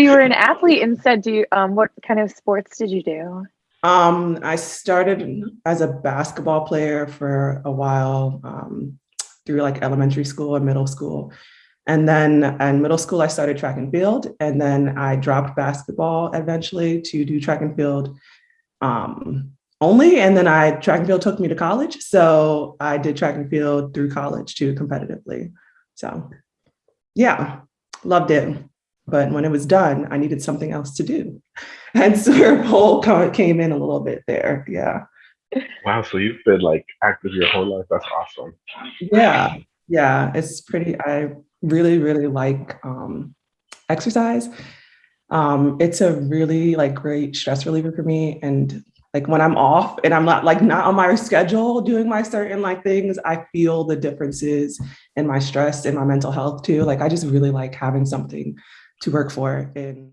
you were an athlete instead. Do you, um, what kind of sports did you do? Um, I started as a basketball player for a while um, through like elementary school and middle school. And then in middle school, I started track and field. And then I dropped basketball eventually to do track and field um, only. And then I track and field took me to college. So I did track and field through college too competitively. So yeah, loved it. But when it was done, I needed something else to do. And so pole came in a little bit there. Yeah. Wow. So you've been like active your whole life. That's awesome. Yeah. Yeah. It's pretty, I really, really like um, exercise. Um, it's a really like great stress reliever for me. And like when I'm off and I'm not like not on my schedule doing my certain like things, I feel the differences in my stress and my mental health too. Like I just really like having something to work for and